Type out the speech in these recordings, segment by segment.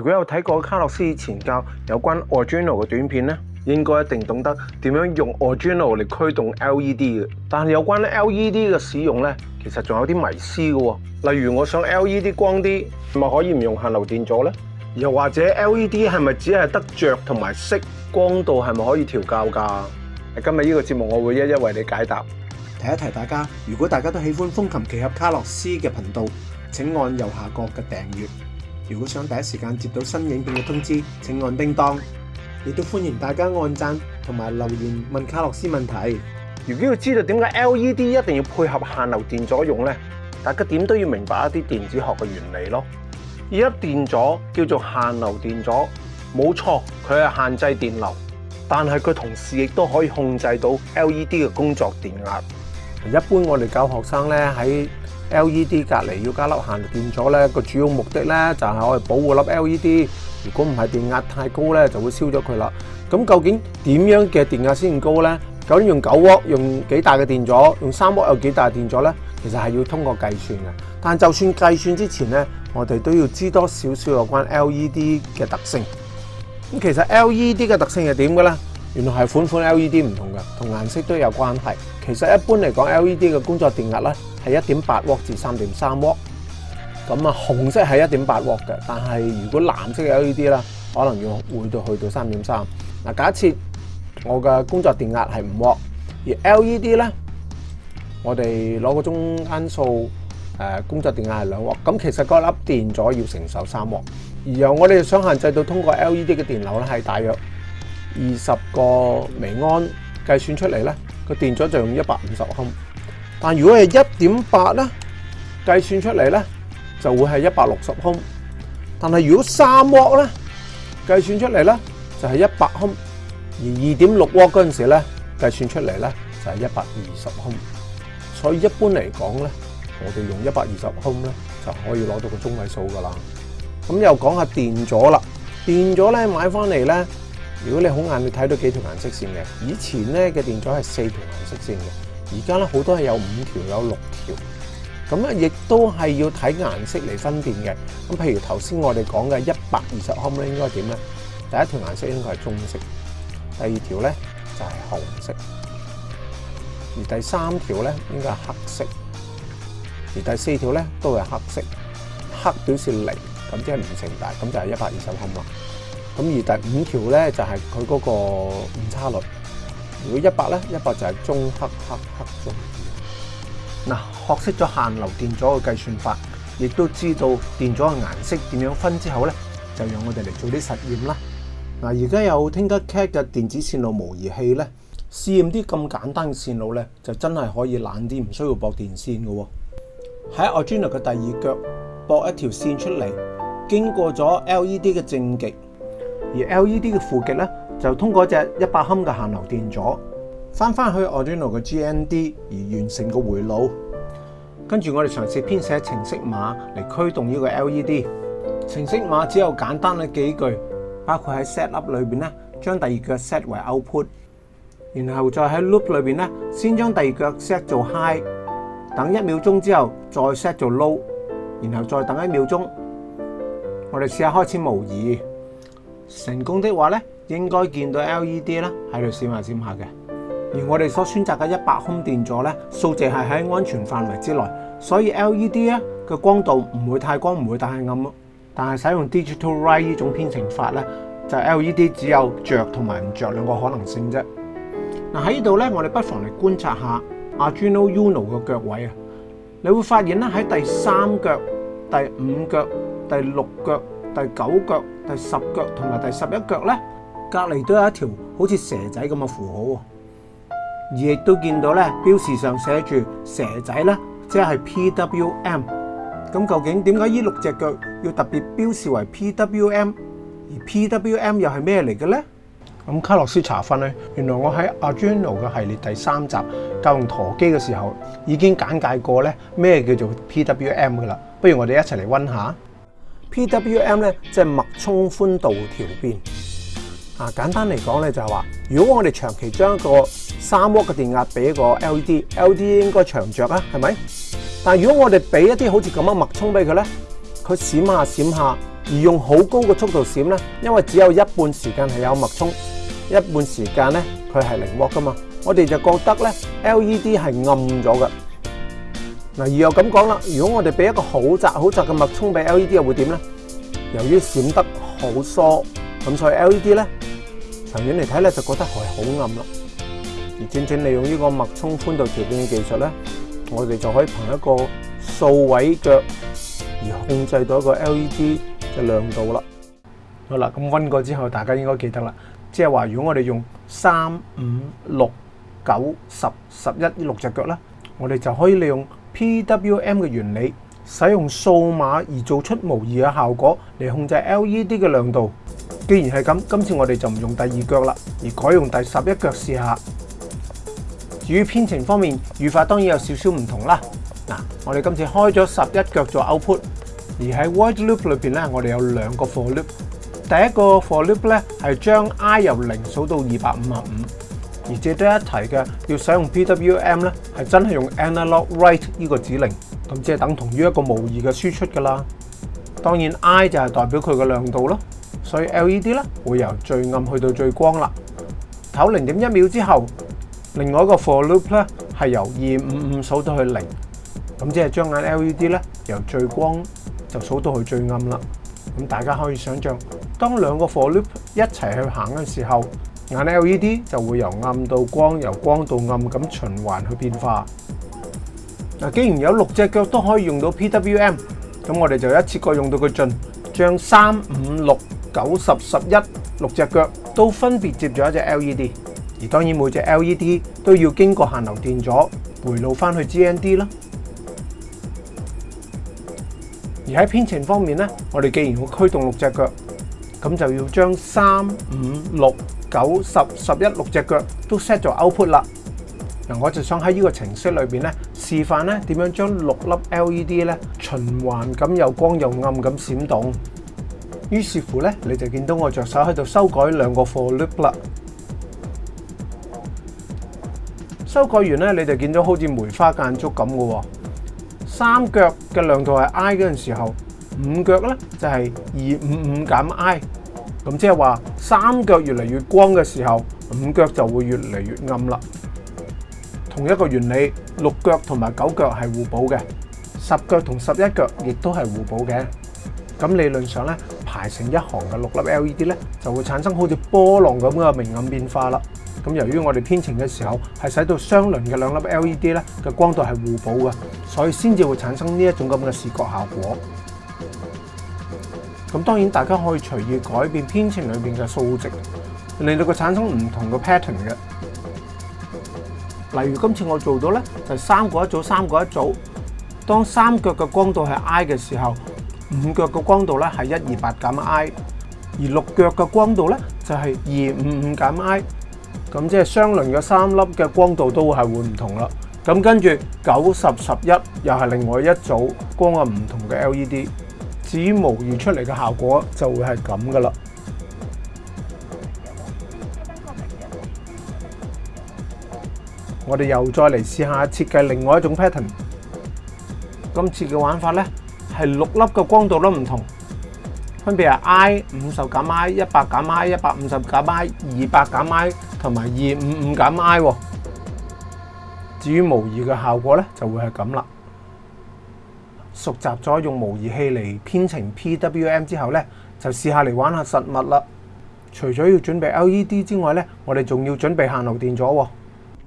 如果有睇過卡洛斯以前教有關 original 嘅短片咧，應該一定懂得點樣用 original 嚟驅動 LED 嘅。但係有關 LED 嘅使用咧，其實仲有啲迷思嘅。例如我想 LED 光啲，咪可以唔用限流電阻咧？又或者 LED 係咪只係得着同埋色光度係咪可以調校㗎？今日呢個節目我會一一為你解答。提一提大家，如果大家都喜歡風琴奇合卡洛斯嘅頻道，請按右下角嘅訂閱。如果想第一時間接到新影片嘅通知，請按叮當。亦都歡迎大家按讚同埋留言問卡洛斯問題。如果要知道點解 LED 一定要配合限流電阻用呢？大家點都要明白一啲電子學嘅原理咯。而家電阻叫做限流電阻，冇錯，佢係限制電流，但係佢同時亦都可以控制到 LED 嘅工作電壓。一般我哋教學生咧喺～L E D 隔離要加粒限電电阻咧，个主要目的咧就系我哋保护粒 L E D。如果唔系电压太高咧，就会烧咗佢啦。咁究竟点样嘅电压先高咧？竟用九窝用几大嘅电阻，用三窝有几大电阻咧？其实系要通过计算嘅。但就算计算之前咧，我哋都要知多少少有关 L E D 嘅特性。咁其实 L E D 嘅特性系点嘅咧？原来系款款 LED 唔同嘅，同颜色都有关系。其实一般嚟讲，LED 嘅工作电压咧系一点八 W 至三点三 W。咁啊，红色系一点八 W 嘅，但系如果蓝色嘅 LED 啦，可能要会到去到三点三。嗱，假设我嘅工作电压系五 W，而 LED 咧，我哋攞个中间数诶，工作电压系两 W。咁其实嗰粒电阻要承受三然而我哋想限制到通过 LED 嘅电流咧，系大约。二十個微安計算出嚟咧，個電阻就用一百五十歐。但如果係一點八咧，計算出嚟咧就會係一百六十歐。但係如果三沃咧，計算出嚟咧就係一百歐。而二點六沃嗰陣時咧，計算出嚟咧就係一百二十歐。所以一般嚟講咧，我哋用一百二十歐咧就可以攞到個中位數㗎啦。咁又講下電阻啦，電阻咧買翻嚟咧。如果你好眼，你睇到幾條顏色線嘅？以前咧嘅電阻係四條顏色線嘅，而家咧好多係有五條有六條。咁咧亦都係要睇顏色嚟分辨嘅。咁譬如頭先我哋講嘅一百二十歐姆咧，應該點咧？第一條顏色應該係棕色，第二條咧就係紅色，而第三條咧應該係黑色，而第四條咧都係黑色。黑表示零，咁即係唔成大，咁就係一百二十歐姆啦。咁而第五條咧就係佢嗰個誤差率。如果一百咧，一百就係中黑黑黑中。嗱，學識咗限流電阻嘅計算法，亦都知道電阻嘅顏色點樣分之後咧，就讓我哋嚟做啲實驗啦。嗱，而家有 Tinkercad 嘅電子線路模擬器咧，試驗啲咁簡單嘅線路咧，就真係可以懶啲唔需要駁電線嘅喎。喺 Arduino 嘅第二腳駁一條線出嚟，經過咗 LED 嘅正極。而 LED 嘅负极咧，就通过只一百亨嘅限流电阻，翻翻去 Arduino 嘅 GND 而完成个回路。跟住我哋尝试编写程式码嚟驱动呢个 LED。程式码只有简单嘅几句，包括喺 set up 里边咧，将第二脚 set 为 output，然后再喺 loop 里边咧，先将第二脚 set 做 high，等一秒钟之后再 set 做 low，然后再等一秒钟。我哋试下开始模拟。成功的話咧，應該見到 LED 啦喺度閃下閃下嘅。而我哋所選擇嘅一百空電座咧，數值係喺安全範圍之內，所以 LED 咧嘅光度唔會太光，唔會太暗咯。但係使用 Digital Right 呢種編程法咧，就 LED 只有着同埋唔着兩個可能性啫。嗱喺呢度咧，我哋不妨嚟觀察下 Arduino Uno 嘅腳位啊，你會發現咧喺第三腳、第五腳、第六腳。第九脚、第十脚同埋第十一脚咧，隔篱都有一条好似蛇仔咁嘅符号，而亦都见到咧，标示上写住蛇仔咧，即系 P W M。咁究竟点解呢六只脚要特别标示为 P W M？而 P W M 又系咩嚟嘅咧？咁卡洛斯查分咧，原来我喺阿 n o 嘅系列第三集教用陀机嘅时候，已经简介过咧咩叫做 P W M 噶啦。不如我哋一齐嚟温下。PWM 咧即系脉冲宽度调变。啊，简单嚟讲咧就系话，如果我哋长期将一个三 W 嘅电压俾个 LED，LED 应该长着啊，系咪？但系如果我哋俾一啲好似咁样脉冲俾佢咧，佢闪下闪下，而用好高嘅速度闪咧，因为只有一半时间系有脉冲，一半时间咧佢系零伏噶嘛，我哋就觉得咧 LED 系暗咗噶。嗱，而又咁講啦。如果我哋俾一個好窄、好窄嘅脉冲俾 L E D，又會點咧？由於閃得好疏，咁所以 L E D 咧，長遠嚟睇咧就覺得係好暗啦。而正正利用呢個脉冲寬度調變嘅技術咧，我哋就可以憑一個數位腳而控制到一個 L E D 嘅亮度啦。好啦，咁温過之後，大家應該記得啦。即係話，如果我哋用三、五、六、九、十、十一呢六隻腳咧，我哋就可以利用。PWM 嘅原理，使用数码而做出模拟嘅效果嚟控制 LED 嘅亮度。既然系咁，今次我哋就唔用第二脚啦，而改用第十一脚试下。至于编程方面，语法当然有少少唔同啦。嗱，我哋今次开咗十一脚做 output，而喺 w i d e loop 里边咧，我哋有两个 for loop。第一个 for loop 咧系将 i 由零数到二百五十五。而值都一提嘅，要使用 PWM 咧，係真係用 analog write 呢個指令，咁即係等同於一個模拟嘅輸出㗎啦。當然，I 就係代表佢嘅亮度咯，所以 LED 咧會由最暗去到最光啦。唞零點一秒之後，另外一個 for loop 咧係由二五五數到去零，咁即係將眼 LED 咧由最光就數到去最暗啦。咁大家可以想象，當兩個 for loop 一齊去行嘅時候。眼 L E D 就會由暗到光，由光到暗咁循環去變化。嗱，既然有六隻腳都可以用到 P W M，咁我哋就一次過用到佢盡，將三、五、六、九十、十一六隻腳都分別接咗一隻 L E D，而當然每隻 L E D 都要經過限流電阻回路翻去 G N D 啦。而喺編程方面呢，我哋既然要驅動六隻腳，咁就要將三、五、六九十十一六只脚都 set 咗 output 啦。嗱，我就想喺呢个程式里边咧示范咧点样将六粒 LED 咧循环咁又光又暗咁闪动。于是乎咧，你就见到我着手喺度修改两个 for loop 啦。修改完咧，你就见到好似梅花间竹咁喎。三脚嘅亮度系 i 嗰阵时候，五脚咧就系二五五减 i。咁即系话，三脚越嚟越光嘅时候，五脚就会越嚟越暗啦。同一个原理，六脚同埋九脚系互补嘅，十脚同十一脚亦都系互补嘅。咁理论上咧，排成一行嘅六粒 LED 咧，就会产生好似波浪咁嘅明暗变化啦。咁由於我哋天晴嘅時候，係使到雙輪嘅兩粒 LED 咧嘅光度係互补嘅，所以先至會產生呢一種咁嘅視覺效果。咁當然大家可以隨意改變編程裏面嘅數值，令到佢產生唔同嘅 pattern 嘅。例如今次我做到咧，就三個一組，三個一組。當三腳嘅光度係 I 嘅時候，五腳嘅光度咧係一二八減 I，而六腳嘅光度咧就係二五五減 I。咁即係雙輪嘅三粒嘅光度都係會唔同啦。咁跟住九十十一又係另外一組光嘅唔同嘅 LED。至於模擬出嚟嘅效果就會係咁噶啦。我哋又再嚟試下設計另外一種 pattern。今次嘅玩法咧係六粒嘅光度都唔同，分別係 I 五十減 I 一百減 I 一百五十減 I 二百減 I 同埋二五五減 I。至於模擬嘅效果咧就會係咁啦。熟习咗用模拟器嚟编程 PWM 之后咧，就试下嚟玩下实物啦。除咗要准备 LED 之外咧，我哋仲要准备限流电阻。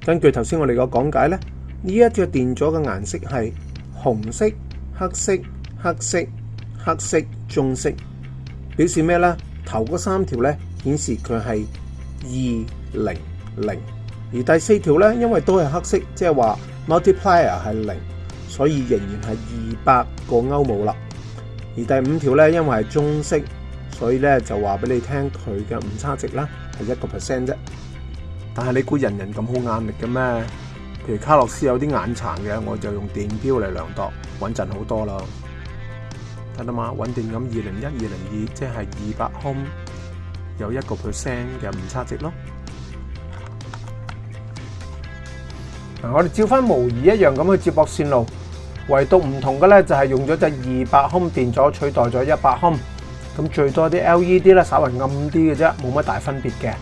根据头先我哋個讲解咧，呢一只电阻嘅颜色系红色、黑色、黑色、黑色、棕色，表示咩咧？头嗰三条咧显示佢系二零零，而第四条咧因为都系黑色，即系话 multiplier 系零。所以仍然系二百个欧冇啦。而第五条咧，因为系中式，所以咧就话俾你听佢嘅误差值啦，系一个 percent 啫。但系你估人人咁好眼力嘅咩？譬如卡洛斯有啲眼残嘅，我就用电表嚟量度，稳阵好多啦。睇到嘛？稳定咁二零一二零二，即系二百空有一个 percent 嘅误差值咯。嗱，我哋照翻模拟一样咁去接驳线路。唯独唔同嘅咧，就系用咗只二百欧电阻取代咗一百欧，咁最多啲 LED 咧，稍微暗啲嘅啫，冇乜大分别嘅。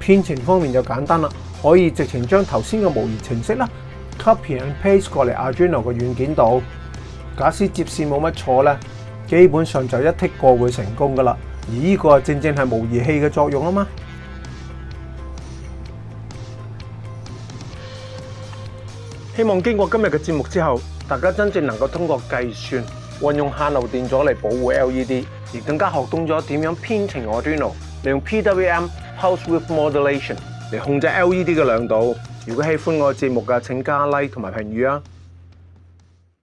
编程方面就简单啦，可以直情将头先嘅模拟程式啦，copy and paste 过嚟 Arduino 嘅软件度。假设接线冇乜错咧，基本上就一剔过会成功噶啦。而呢个正正系模拟器嘅作用啊嘛。希望经过今日嘅节目之后。大家真正能够通过计算，运用限流电阻嚟保护 LED，而更加学懂咗点样编程 Arduino，利用 PWM Pulse Width Modulation 嚟控制 LED 嘅亮度。如果喜欢我嘅节目噶，请加 like 同埋评语啊！